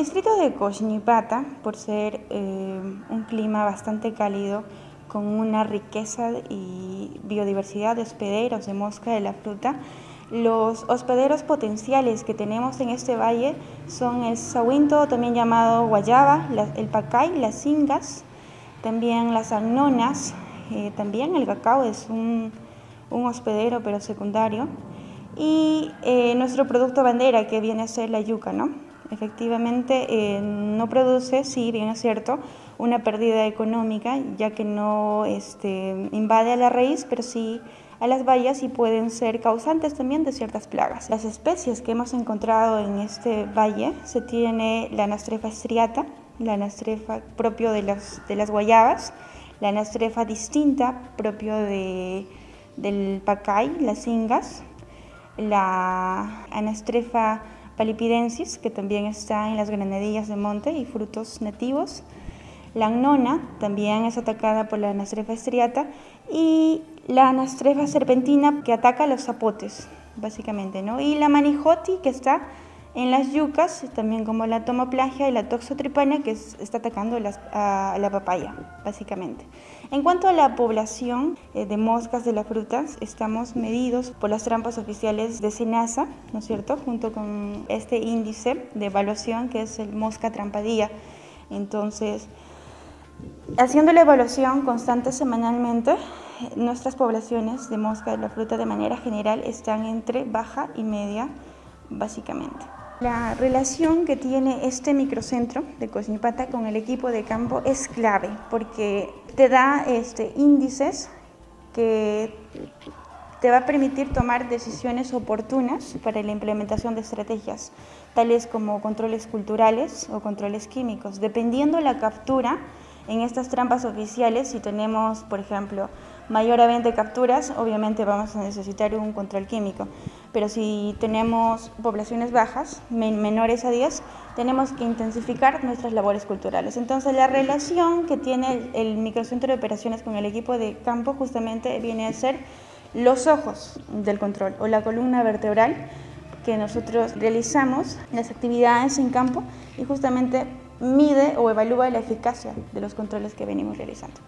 distrito de Coxnipata, por ser eh, un clima bastante cálido, con una riqueza y biodiversidad de hospederos de mosca de la fruta, los hospederos potenciales que tenemos en este valle son el sahuinto, también llamado guayaba, el pacay, las ingas, también las agnonas, eh, también el cacao es un, hospedero pero secundario, y eh, nuestro producto bandera que viene a ser la yuca, ¿no? Efectivamente, eh, no produce, sí, bien es cierto, una pérdida económica, ya que no este, invade a la raíz, pero sí a las bayas y pueden ser causantes también de ciertas plagas. Las especies que hemos encontrado en este valle se tiene la anastrefa striata, la anastrefa propio de las, guayabas, la anastrefa distinta propio de, del pacay, las ingas, la anastrefa palipidensis, que también está en las granadillas de monte y frutos nativos. La annona también es atacada por la anastrefa estriata y la anastrefa serpentina que ataca los zapotes, básicamente, ¿no? Y la manijoti que está en las yucas, también como la tomoplagia y la toxotripania que está atacando a la papaya, básicamente. En cuanto a la población eh, de moscas de las frutas, estamos medidos por las trampas oficiales de SENASA, ¿no es cierto?, junto con este índice de evaluación que es el mosca trampadía. Entonces, haciendo la evaluación constante semanalmente, nuestras poblaciones de mosca de la fruta de manera general están entre baja y media, básicamente. La relación que tiene este microcentro de Cosnipata con el equipo de campo es clave porque te da este, índices que te va a permitir tomar decisiones oportunas para la implementación de estrategias, tales como controles culturales o controles químicos. Dependiendo la captura, en estas trampas oficiales, si tenemos, por ejemplo, mayor de capturas, obviamente vamos a necesitar un control químico. Pero si tenemos poblaciones bajas, menores a 10, tenemos que intensificar nuestras labores culturales. Entonces, la relación que tiene el microcentro de operaciones con el equipo de campo justamente viene a ser los ojos del control o la columna vertebral que nosotros realizamos las actividades en campo y justamente mide o evalúa la eficacia de los controles que venimos realizando.